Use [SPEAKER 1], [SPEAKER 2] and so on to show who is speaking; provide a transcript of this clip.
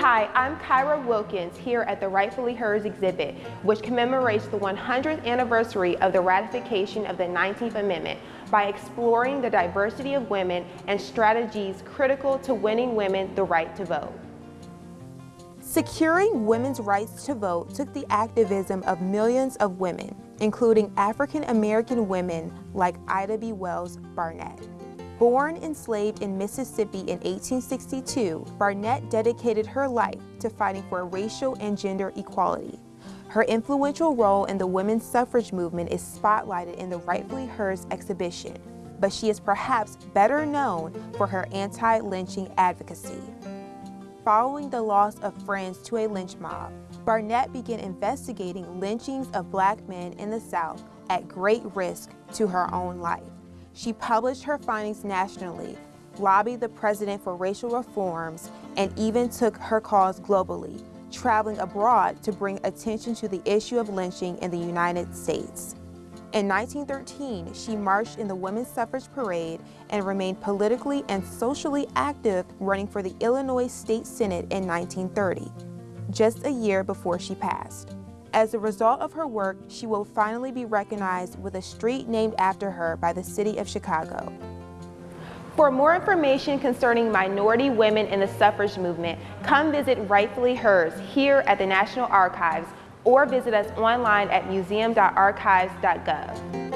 [SPEAKER 1] Hi, I'm Kyra Wilkins here at the Rightfully Hers exhibit, which commemorates the 100th anniversary of the ratification of the 19th Amendment by exploring the diversity of women and strategies critical to winning women the right to vote. Securing women's rights to vote took the activism of millions of women, including African American women like Ida B. Wells Barnett. Born enslaved in Mississippi in 1862, Barnett dedicated her life to fighting for racial and gender equality. Her influential role in the women's suffrage movement is spotlighted in the Rightfully Hers exhibition, but she is perhaps better known for her anti-lynching advocacy. Following the loss of friends to a lynch mob, Barnett began investigating lynchings of black men in the South at great risk to her own life. She published her findings nationally, lobbied the president for racial reforms, and even took her cause globally, traveling abroad to bring attention to the issue of lynching in the United States. In 1913, she marched in the Women's Suffrage Parade and remained politically and socially active running for the Illinois State Senate in 1930, just a year before she passed. As a result of her work, she will finally be recognized with a street named after her by the city of Chicago. For more information concerning minority women in the suffrage movement, come visit Rightfully Hers here at the National Archives or visit us online at museum.archives.gov.